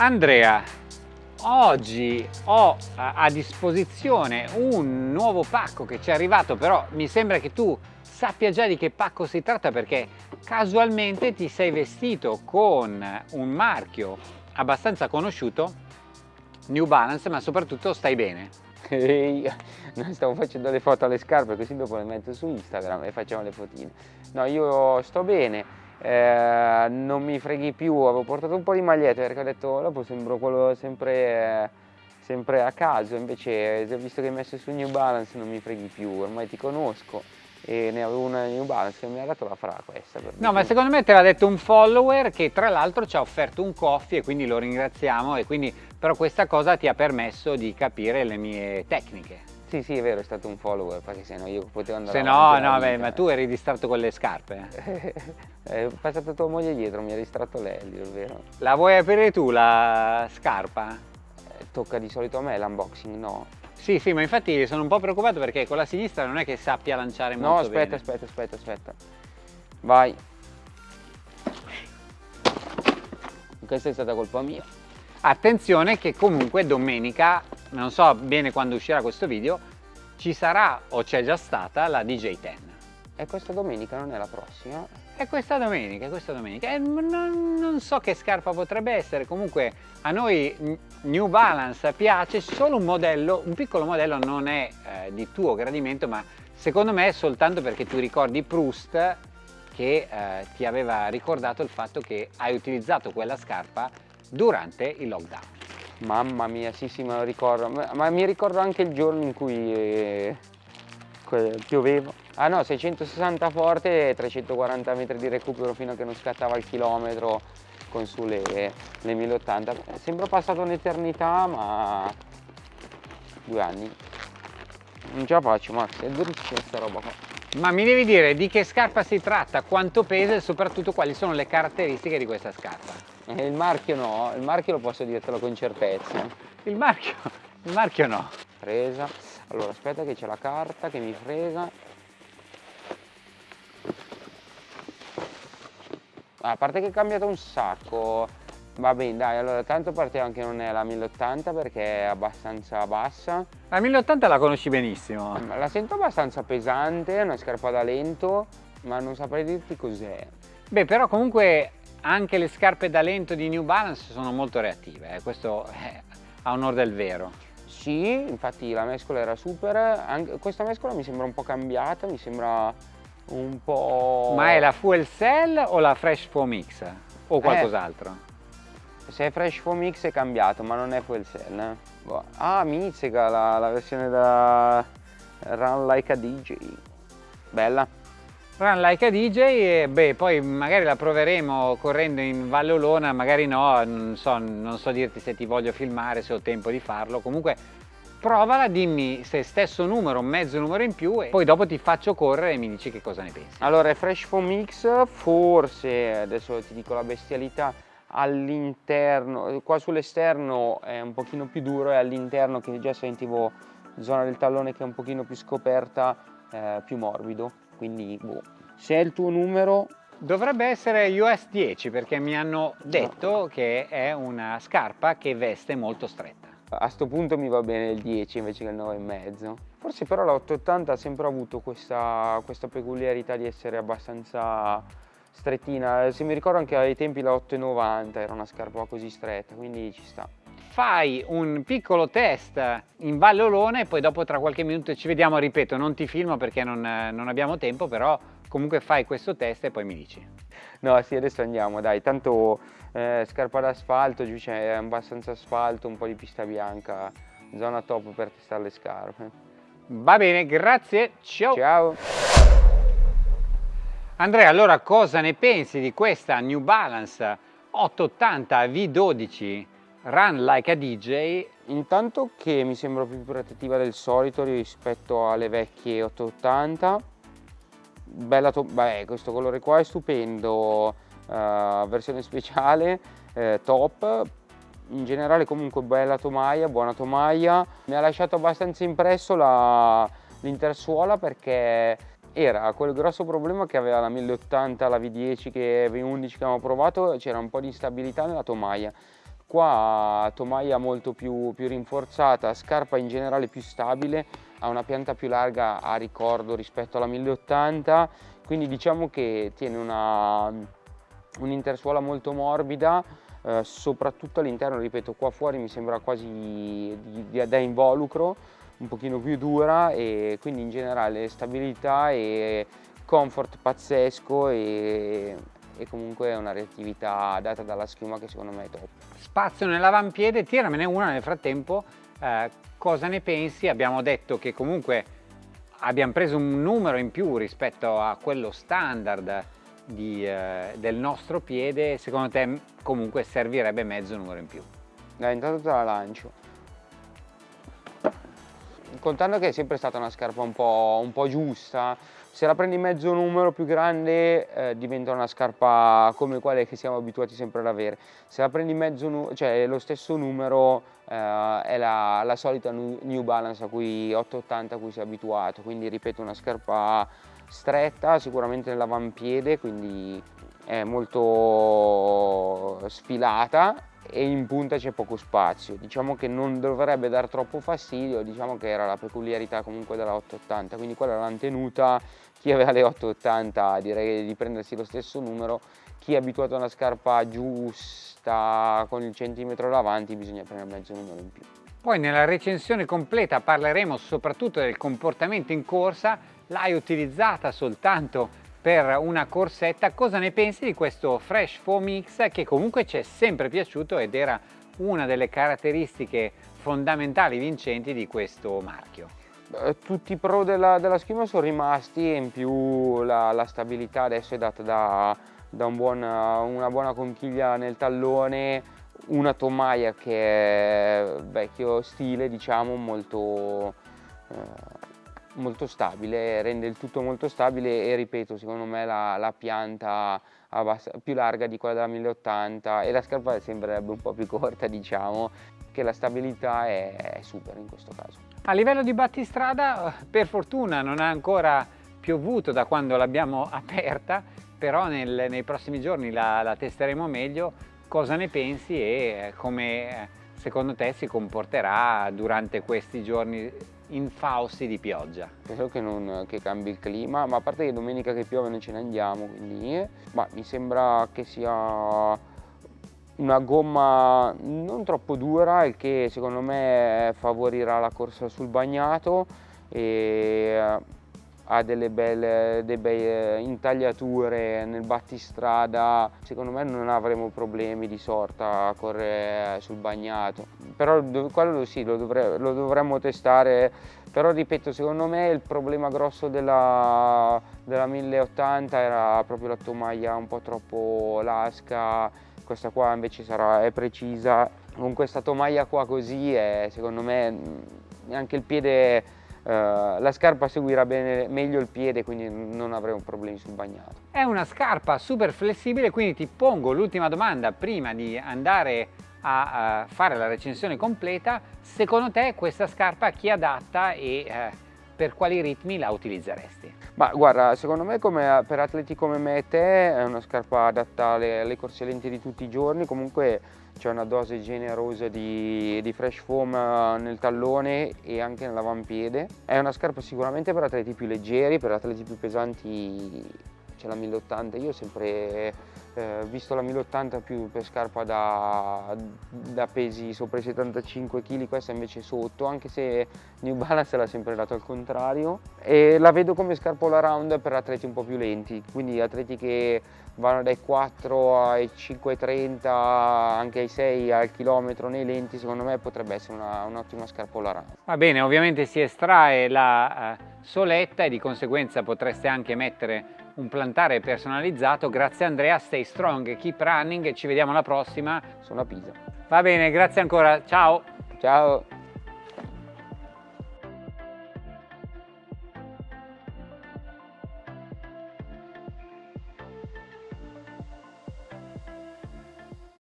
Andrea, oggi ho a disposizione un nuovo pacco che ci è arrivato, però mi sembra che tu sappia già di che pacco si tratta perché casualmente ti sei vestito con un marchio abbastanza conosciuto, New Balance, ma soprattutto stai bene. Ehi, stavo facendo le foto alle scarpe così dopo le metto su Instagram e facciamo le fotine. No, io sto bene, eh, non mi freghi più, avevo portato un po' di magliette perché ho detto dopo sembro quello sempre, sempre a caso, invece visto che hai messo su New Balance non mi freghi più, ormai ti conosco e ne avevo una New Balance che mi ha dato la fra questa. no, ma secondo me te l'ha detto un follower che tra l'altro ci ha offerto un coffee e quindi lo ringraziamo e quindi però questa cosa ti ha permesso di capire le mie tecniche. Sì, sì, è vero, è stato un follower, perché se no io potevo andare Se no, no, beh, ma tu eri distratto con le scarpe. è passata tua moglie dietro, mi ha distratto lei, è vero. La vuoi aprire tu la scarpa? Eh, tocca di solito a me l'unboxing, no? Sì, sì, ma infatti sono un po' preoccupato perché con la sinistra non è che sappia lanciare molto No, aspetta, bene. aspetta, aspetta, aspetta. Vai. Questa è stata colpa mia. Attenzione che comunque domenica, non so bene quando uscirà questo video, ci sarà o c'è già stata la DJ10. E questa domenica non è la prossima? È questa domenica, è questa domenica. E non, non, so che scarpa potrebbe essere, comunque a noi New Balance piace, solo un modello, un piccolo modello non è eh, di tuo gradimento, ma secondo me è soltanto perché tu ricordi Proust che eh, ti aveva ricordato il fatto che hai utilizzato quella scarpa durante il lockdown. Mamma mia, sì sì me lo ricordo, ma, ma mi ricordo anche il giorno in cui pioveva. Ah no, 660 forte e 340 metri di recupero fino a che non scattava il chilometro con sulle le 1080. Sembra passata un'eternità, ma due anni. Non ce la faccio, Max, è durissima sta roba qua. Ma mi devi dire di che scarpa si tratta, quanto pesa e soprattutto quali sono le caratteristiche di questa scarpa? Eh, il marchio no, il marchio lo posso dirtelo con certezza. Il marchio, il marchio no. Presa. Allora aspetta che c'è la carta che mi frega. A parte che è cambiato un sacco. Va bene, dai, allora tanto partiamo che non è la 1080 perché è abbastanza bassa. La 1080 la conosci benissimo. La sento abbastanza pesante, è una scarpa da lento, ma non saprei dirti cos'è. Beh, però comunque anche le scarpe da lento di New Balance sono molto reattive, eh? questo è a onore del vero. Sì, infatti la mescola era super, anche questa mescola mi sembra un po' cambiata, mi sembra un po'... Ma è la Fuel Cell o la Fresh Foam Mix? O eh, qualcos'altro? Eh, se è Fresh Foam Mix è cambiato, ma non è Fuel Cell. Eh? Boh. Ah, Mizzica, la, la versione da Run Like a DJ. Bella. Run Like a DJ e beh, poi magari la proveremo correndo in Valle Olona, magari no, non so, non so dirti se ti voglio filmare, se ho tempo di farlo, comunque provala, dimmi se stesso numero, mezzo numero in più e poi dopo ti faccio correre e mi dici che cosa ne pensi. Allora Fresh Foam Mix, forse, adesso ti dico la bestialità, all'interno, qua sull'esterno è un pochino più duro e all'interno che già sentivo zona del tallone che è un pochino più scoperta, eh, più morbido quindi boh. se è il tuo numero. Dovrebbe essere US 10 perché mi hanno detto che è una scarpa che veste molto stretta. A sto punto mi va bene il 10 invece che il 9,5 forse però la 880 ha sempre avuto questa, questa peculiarità di essere abbastanza strettina. Se mi ricordo anche ai tempi la 8,90 era una scarpa così stretta quindi ci sta fai un piccolo test in Valle Olona e poi dopo tra qualche minuto ci vediamo, ripeto, non ti filmo perché non, non abbiamo tempo, però comunque fai questo test e poi mi dici. No, sì, adesso andiamo, dai, tanto eh, scarpa d'asfalto, giù c'è abbastanza asfalto, un po' di pista bianca, zona top per testare le scarpe. Va bene, grazie, ciao! Ciao! Andrea, allora cosa ne pensi di questa New Balance 880 V12 Run Like a DJ intanto che mi sembra più protettiva del solito rispetto alle vecchie 880 bella beh, questo colore qua è stupendo uh, versione speciale eh, top. In generale comunque bella tomaia buona tomaia. Mi ha lasciato abbastanza impresso l'intersuola perché era quel grosso problema che aveva la 1080 la V10 che V11 che abbiamo provato c'era un po' di instabilità nella tomaia qua tomaia molto più, più rinforzata, scarpa in generale più stabile, ha una pianta più larga a ricordo rispetto alla 1080, quindi diciamo che tiene un'intersuola molto morbida, eh, soprattutto all'interno, ripeto, qua fuori mi sembra quasi di, di, da involucro, un pochino più dura e quindi in generale stabilità e comfort pazzesco e e comunque è una reattività data dalla schiuma che secondo me è top. Spazio nell'avampiede, tiramene una nel frattempo, eh, cosa ne pensi? Abbiamo detto che comunque abbiamo preso un numero in più rispetto a quello standard di, eh, del nostro piede, secondo te comunque servirebbe mezzo numero in più? Dai, intanto te la lancio. Contando che è sempre stata una scarpa un po', un po giusta, se la prendi mezzo numero più grande eh, diventa una scarpa come quelle che siamo abituati sempre ad avere. Se la prendi mezzo, cioè lo stesso numero eh, è la, la, solita New Balance a cui 880 a cui si è abituato, quindi ripeto una scarpa stretta, sicuramente nell'avampiede, quindi è molto sfilata e in punta c'è poco spazio. Diciamo che non dovrebbe dar troppo fastidio, diciamo che era la peculiarità comunque della 880, quindi quella l'hanno tenuta, chi aveva le 880 direi di prendersi lo stesso numero, chi è abituato a una scarpa giusta con il centimetro davanti bisogna prendere mezzo numero in più. Poi nella recensione completa parleremo soprattutto del comportamento in corsa, l'hai utilizzata soltanto per una corsetta, cosa ne pensi di questo Fresh Foam X che comunque ci è sempre piaciuto ed era una delle caratteristiche fondamentali vincenti di questo marchio? Tutti i pro della, della schiuma sono rimasti e in più la, la stabilità adesso è data da, da un buon, una buona conchiglia nel tallone, una tomaia che è vecchio stile diciamo molto eh, molto stabile, rende il tutto molto stabile e ripeto, secondo me la, la pianta più larga di quella della 1080 e la scarpa sembrerebbe un po' più corta diciamo, che la stabilità è, è super in questo caso. A livello di battistrada per fortuna non ha ancora piovuto da quando l'abbiamo aperta, però nel, nei prossimi giorni la, la testeremo meglio, cosa ne pensi e come secondo te si comporterà durante questi giorni infausti di pioggia. Spero che, non, che cambi il clima, ma a parte che domenica che piove non ce ne andiamo, quindi ma mi sembra che sia una gomma non troppo dura, il che secondo me favorirà la corsa sul bagnato e ha delle belle, delle belle intagliature nel battistrada, secondo me non avremo problemi di sorta a correre sul bagnato, però quello sì, lo, dovre, lo dovremmo testare, però ripeto, secondo me il problema grosso della, della 1080 era proprio la tomaia un po' troppo lasca, questa qua invece sarà, è precisa, con questa tomaia qua così è, secondo me anche il piede la scarpa seguirà bene, meglio il piede quindi non avremo problemi sul bagnato. È una scarpa super flessibile quindi ti pongo l'ultima domanda prima di andare a, a, fare la recensione completa. Secondo te questa scarpa chi è adatta e uh, per quali ritmi la utilizzeresti? Ma guarda, secondo me come, per atleti come me e te è una scarpa adatta alle, alle corse lente di tutti i giorni, comunque c'è una dose generosa di, di, fresh foam eh, nel tallone e anche nell'avampiede. È una scarpa sicuramente per atleti più leggeri, per atleti più pesanti c'è la 1080, io ho sempre eh, visto la 1080 più per scarpa da, da, pesi sopra i 75 kg, questa invece sotto, anche se New Balance l'ha sempre dato al contrario. E la vedo come scarpa all around per atleti un po' più lenti, quindi atleti che vanno dai 4 ai 5,30, anche ai 6 al chilometro nei lenti, secondo me potrebbe essere un'ottima un scarpa all around. Va bene, ovviamente si estrae la uh, soletta e di conseguenza potreste anche mettere un plantare personalizzato. Grazie Andrea, stay strong, keep running ci vediamo alla prossima. Sono a Pisa. Va bene, grazie ancora, ciao! Ciao!